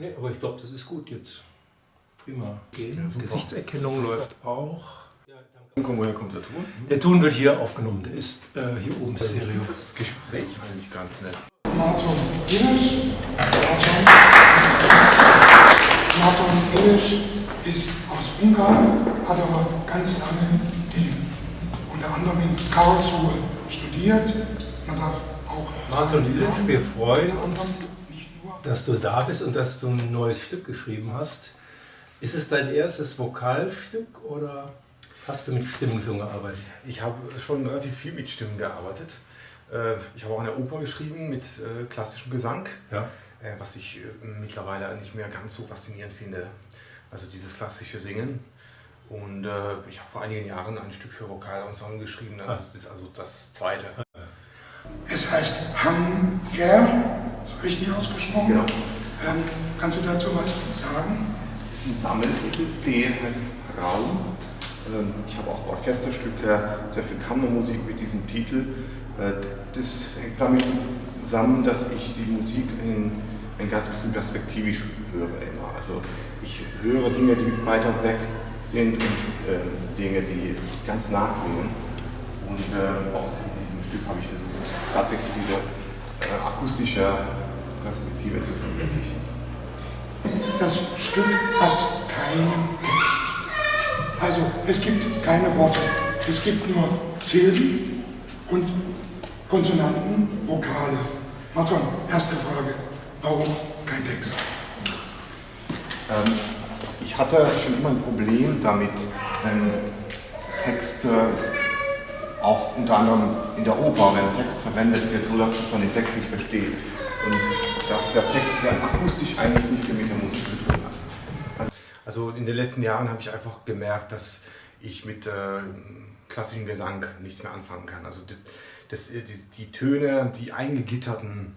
Nee, aber ich glaube, das ist gut jetzt. Prima. Okay. Ja, Gesichtserkennung läuft auch. Woher kommt der Ton? Der Ton wird hier aufgenommen, der ist äh, hier oben also Ich finde das Gespräch eigentlich ganz nett. Martin Illisch. Martin Illisch ist aus Ungarn, hat aber ganz lange in, unter anderem in Karlsruhe studiert. Man darf auch. Martin Illisch, wir freuen uns, dass du da bist und dass du ein neues Stück geschrieben hast. Ist es dein erstes Vokalstück oder hast du mit Stimmen schon gearbeitet? Ich habe schon relativ viel mit Stimmen gearbeitet. Äh, ich habe auch eine Oper geschrieben mit äh, klassischem Gesang, ja. Äh, was ich mittlerweile nicht mehr ganz so faszinierend finde. Also dieses klassische Singen. Und ich habe vor einigen Jahren ein Stück für Vokalensemble geschrieben. Das ah. ist also das zweite. Es heißt Hanger, ist richtig ausgesprochen. Genau. Ähm, kannst du dazu was sagen? Es ist ein Sammeltitel, der heißt Raum. Ähm, ich habe auch Orchesterstücke, sehr viel Kammermusik mit diesem Titel. Äh, das hängt damit zusammen, dass ich die Musik in ein ganz bisschen perspektivisch höre immer. Also ich höre Dinge, die weiter weg sind und äh, Dinge, die ganz nah klingen. Und äh, auch in diesem Stück habe ich versucht, tatsächlich diese äh, akustische Perspektive zu verwirklichen. Das Stück hat keinen Text. Also es gibt keine Worte. Es gibt nur Silben und Konsonanten, Vokale. Martin, erste Frage. Warum kein Text? Ähm, ich hatte schon immer ein Problem damit, wenn Texte auch unter anderem in der Oper, wenn Text verwendet wird, so dass man den Text nicht versteht. Und dass der Text ja akustisch eigentlich nicht mit der Musik zu tun hat. Also, also in den letzten Jahren habe ich einfach gemerkt, dass ich mit äh, klassischem Gesang nichts mehr anfangen kann. Also das, die, die Töne, die eingegitterten,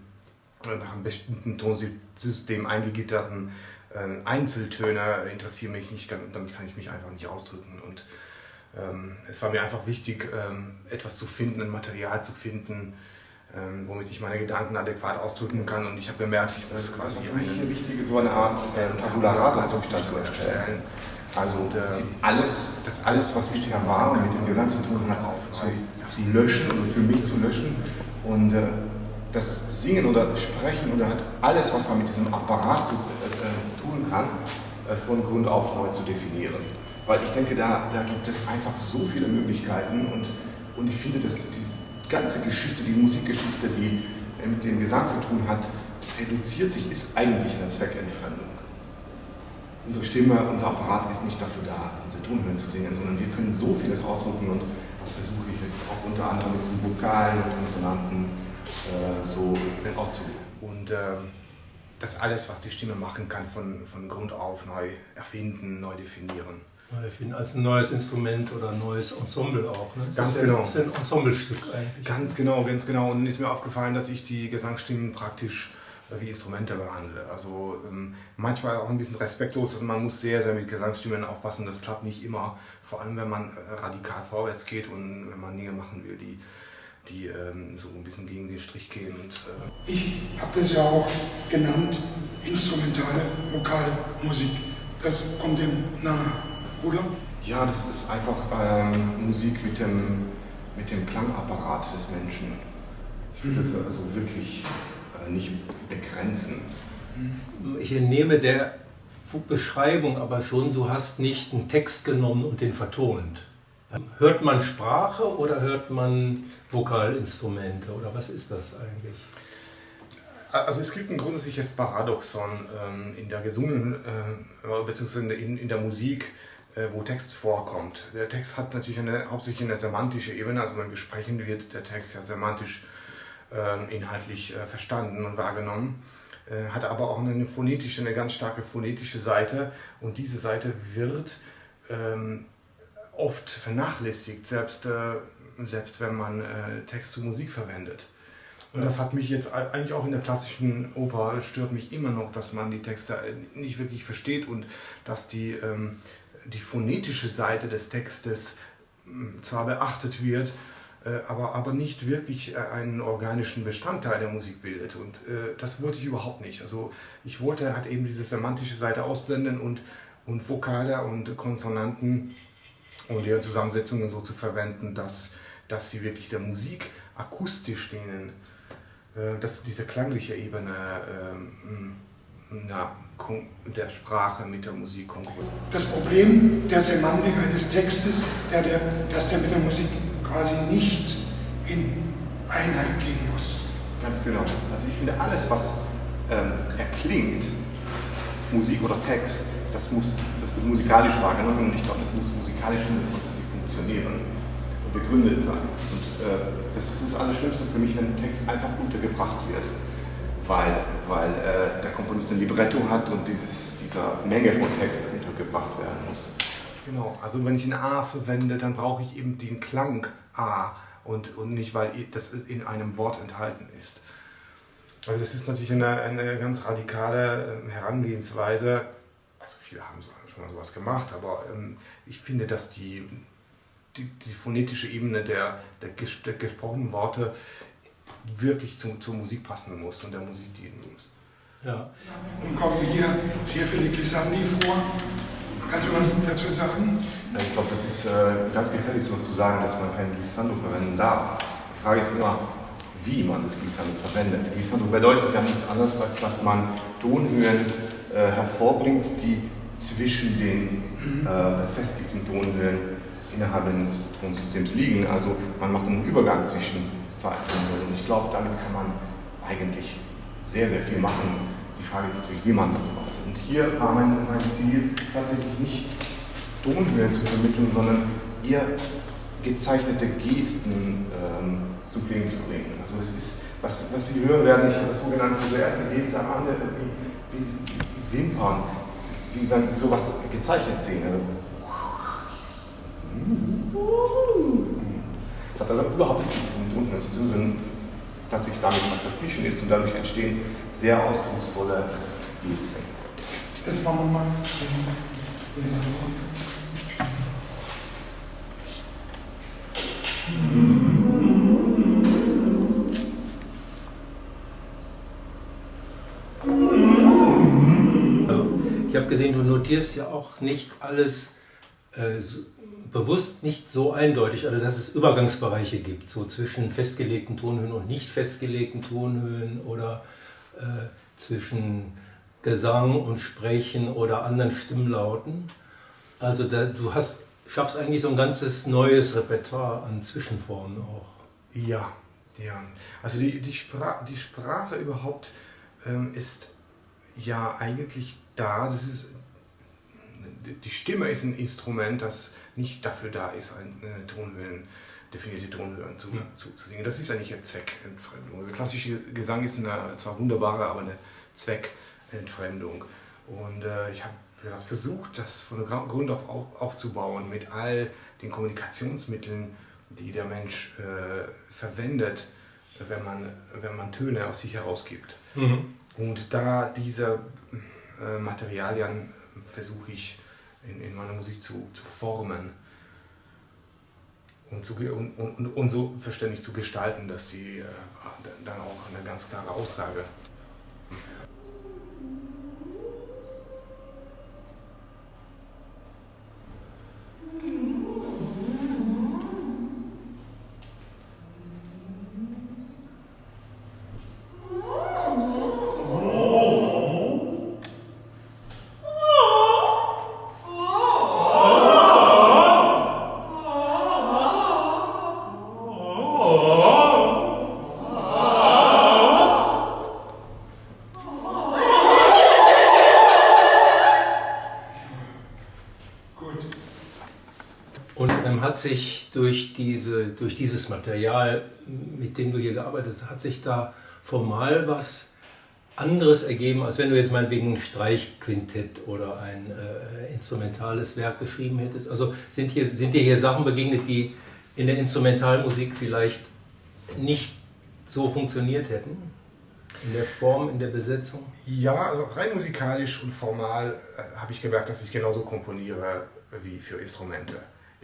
äh, nach einem bestimmten Tonsystem eingegitterten äh, Einzeltöne interessieren mich nicht, damit kann ich mich einfach nicht ausdrücken. Und es war mir einfach wichtig, ähm, etwas zu finden, ein Material zu finden, ähm, womit ich meine Gedanken adäquat ausdrücken kann. Und ich habe gemerkt, ich muss quasi eine wichtige so eine Art äh, Tabula Rasa Zustand zu erstellen. Also und, äh, alles, das alles, was bisher war und mit dem Gesang zu tun hat, zu, zu löschen oder für mich zu löschen. Und äh, das Singen oder Sprechen oder halt alles, was man mit diesem Apparat zu, äh, äh tun kann, äh, von Grund auf neu zu definieren. Weil ich denke, da, da gibt es einfach so viele Möglichkeiten und, und ich finde, dass diese ganze Geschichte, die Musikgeschichte, die äh, mit dem Gesang zu tun hat, reduziert sich, ist eigentlich eine Zweckentfremdung unsere Stimme, unser Apparat ist nicht dafür da, unsere Tonhöhen zu singen, sondern wir können so vieles ausdrücken und das versuche ich jetzt auch unter anderem mit diesen Vokalen und Konsonanten äh, so auszudrücken. Und äh, das alles, was die Stimme machen kann, von, von Grund auf neu erfinden, neu definieren. Neu erfinden, als ein neues Instrument oder ein neues Ensemble auch. Ne? Das ganz genau. Das ist ein Ensemblestück eigentlich. Ganz genau, ganz genau. Und ist mir aufgefallen, dass ich die Gesangsstimmen praktisch wie Instrumente behandle. Also ähm, manchmal auch ein bisschen respektlos, also man muss sehr, sehr mit Gesangsstimmen aufpassen, das klappt nicht immer, vor allem wenn man äh, radikal vorwärts geht und wenn man Dinge machen will, die, die ähm, so ein bisschen gegen den Strich gehen. Und, äh ich habe das ja auch genannt, instrumentale Vokalmusik. Das kommt dem nahe, oder? Ja, das ist einfach ähm, Musik mit dem, mit dem Klangapparat des Menschen. Ich finde das also wirklich äh, nicht begrenzen. Ich entnehme der Beschreibung aber schon, du hast nicht einen Text genommen und den vertont. Hört man Sprache oder hört man Vokalinstrumente oder was ist das eigentlich? Also es gibt ein grundsätzliches Paradoxon ähm, in der gesungenen, äh, beziehungsweise in, in der Musik, wo Text vorkommt. Der Text hat natürlich eine, hauptsächlich eine semantische Ebene, also wenn gesprochen wird der Text ja semantisch ähm, inhaltlich äh, verstanden und wahrgenommen, äh, hat aber auch eine phonetische, eine ganz starke phonetische Seite und diese Seite wird ähm, oft vernachlässigt, selbst, äh, selbst wenn man Text zu Musik verwendet. Und das hat mich jetzt eigentlich auch in der klassischen Oper stört mich immer noch, dass man die Texte nicht wirklich versteht und dass die, ähm, die phonetische Seite des Textes hm, zwar beachtet wird, äh, aber, aber nicht wirklich äh, einen organischen Bestandteil der Musik bildet. Und äh, das wollte ich überhaupt nicht. Also ich wollte halt eben diese semantische Seite ausblenden und, und Vokale und Konsonanten und ihre Zusammensetzungen so zu verwenden, dass, dass sie wirklich der Musik akustisch dienen, äh, dass diese klangliche Ebene ähm, na, der Sprache mit der Musik konkurriert. Das Problem der Semantik eines Textes, der, der, dass der mit der Musik quasi nicht in Einheit gehen muss. Ganz genau. Also ich finde, alles, was ähm, erklingt, Musik oder Text, das, muss, das wird musikalisch wahrgenommen und ich glaube, das muss musikalisch hundertprozentig funktionieren und begründet sein. Und äh, das ist das Allerschlimmste für mich, wenn ein Text einfach untergebracht wird weil, weil äh, der Komponist ein Libretto hat und dieses, dieser Menge von Text untergebracht werden muss. Genau, also wenn ich ein A verwende, dann brauche ich eben den Klang A und, und nicht, weil das in einem Wort enthalten ist. Also das ist natürlich eine, eine ganz radikale ähm, Herangehensweise. Also viele haben schon mal sowas gemacht, aber ähm, ich finde, dass die, die, die phonetische Ebene der, der, ges der gesprochenen Worte wirklich zu, zur Musik passen muss und der Musik dienen muss. Ja. Und kommen hier sehr viele Glissandi vor. Kannst du was dazu sagen? Ich glaube, das ist äh, ganz gefährlich, so zu sagen, dass man kein Glissando verwenden darf. Die Frage ist immer, wie man das Glissando verwendet. Glissando bedeutet ja nichts anderes, als dass man Tonhöhen äh, hervorbringt, die zwischen den äh, befestigten Tonhöhen innerhalb eines Tonsystems liegen. Also man macht einen Übergang zwischen Zeiträume. Und ich glaube, damit kann man eigentlich sehr, sehr viel machen. Die Frage ist natürlich, wie man das macht. Und hier war mein, mein Ziel tatsächlich nicht Tonhöhen zu vermitteln, sondern eher gezeichnete Gesten ähm, zu klingen zu bringen. Also es ist, was, was Sie hören werden, ich habe das sogenannte, so erste Geste am Ende, wie, wie Wimpern, wie wenn Sie sowas gezeichnet sehen. Also, das hat also überhaupt nicht sondern tatsächlich damit, was dazwischen ist und dadurch entstehen sehr ausdrucksvolle Gesten. Das machen wir mal. Ich habe gesehen, du notierst ja auch nicht alles äh, so, bewusst nicht so eindeutig, also dass es Übergangsbereiche gibt, so zwischen festgelegten Tonhöhen und nicht festgelegten Tonhöhen oder äh, zwischen Gesang und Sprechen oder anderen Stimmlauten. Also da, du hast, schaffst eigentlich so ein ganzes neues Repertoire an Zwischenformen auch. Ja, ja. Also die, die, Spra die Sprache überhaupt ähm, ist ja eigentlich da. Das ist, die Stimme ist ein Instrument, das nicht dafür da ist, eine Tonhöhen, definierte Tonhöhen zu, ja. zu, zu, singen. Das ist eigentlich eine Zweckentfremdung. Also klassische Gesang ist eine zwar wunderbare, aber eine Zweckentfremdung. Und äh, ich habe versucht, das von Grund auf aufzubauen mit all den Kommunikationsmitteln, die der Mensch äh, verwendet, wenn man, wenn man Töne aus sich herausgibt. Mhm. Und da diese äh, Materialien versuche ich in, in meiner Musik zu, zu formen und, zu, und, und, und so verständlich zu gestalten, dass sie äh, dann auch eine ganz klare Aussage sich durch, diese, durch dieses Material, mit dem du hier gearbeitet hast, hat sich da formal was anderes ergeben, als wenn du jetzt meinetwegen ein Streichquintett oder ein äh, instrumentales Werk geschrieben hättest? Also sind, hier, sind dir hier Sachen begegnet, die in der Instrumentalmusik vielleicht nicht so funktioniert hätten? In der Form, in der Besetzung? Ja, also rein musikalisch und formal äh, habe ich gemerkt, dass ich genauso komponiere wie für Instrumente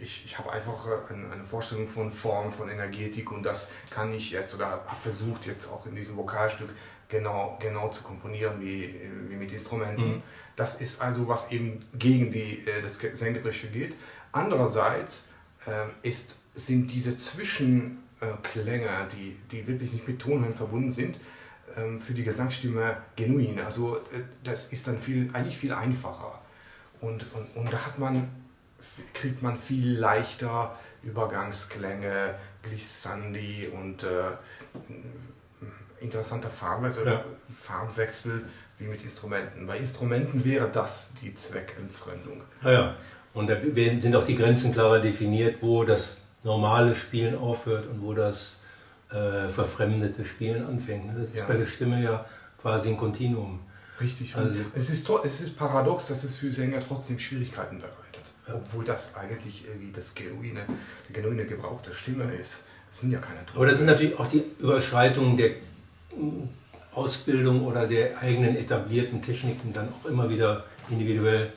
ich, ich habe einfach äh, eine, Vorstellung von Form, von Energetik und das kann ich jetzt oder habe versucht jetzt auch in diesem Vokalstück genau, genau zu komponieren wie, wie mit Instrumenten. Mhm. Das ist also was eben gegen die, äh, das Sängerische geht. Andererseits äh, ist, sind diese Zwischenklänge, die, die wirklich nicht mit Tonhöhen verbunden sind, ähm, für die Gesangsstimme genuin. Also das ist dann viel, eigentlich viel einfacher. Und, und, und da hat man kriegt man viel leichter Übergangsklänge, Glissandi und äh, interessanter Farbwechsel, ja. Farbwechsel wie mit Instrumenten. Bei Instrumenten wäre das die Zweckentfremdung. Ja, ja. Und da sind auch die Grenzen klarer definiert, wo das normale Spielen aufhört und wo das äh, verfremdete Spielen anfängt. Das ist ja. bei der Stimme ja quasi ein Kontinuum. Richtig. Also, es, ist, es ist paradox, dass es für Sänger trotzdem Schwierigkeiten bereitet obwohl das eigentlich irgendwie das genuine, der genuine Gebrauch der Stimme ist. Das sind ja keine Träume. Aber das sind natürlich auch die Überschreitungen der Ausbildung oder der eigenen etablierten Techniken dann auch immer wieder individuell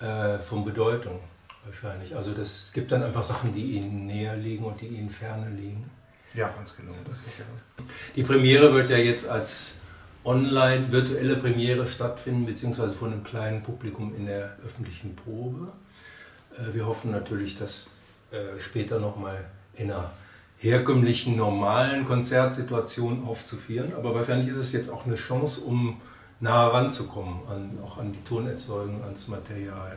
äh, von Bedeutung wahrscheinlich. Also das gibt dann einfach Sachen, die ihnen näher liegen und die ihnen ferne liegen. Ja, ganz genau. Das ist ja. Die Premiere wird ja jetzt als online virtuelle Premiere stattfinden, beziehungsweise von einem kleinen Publikum in der öffentlichen Probe. Äh, wir hoffen natürlich, das äh, später nochmal in einer herkömmlichen, normalen Konzertsituation aufzuführen. Aber wahrscheinlich ist es jetzt auch eine Chance, um nah ranzukommen, an, auch an die Tonerzeugung, ans Material.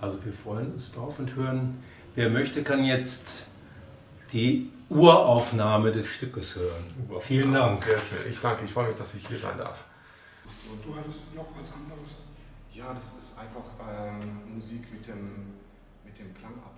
Also wir freuen uns drauf und hören, wer möchte, kann jetzt die Uraufnahme des Stückes hören. Uraufnahme. Vielen Dank. Sehr schön. Ich danke, ich freue mich, dass ich hier sein darf. Du hattest noch was anderes. Ja, das ist einfach ähm, Musik mit dem, dem Klangapparat. Das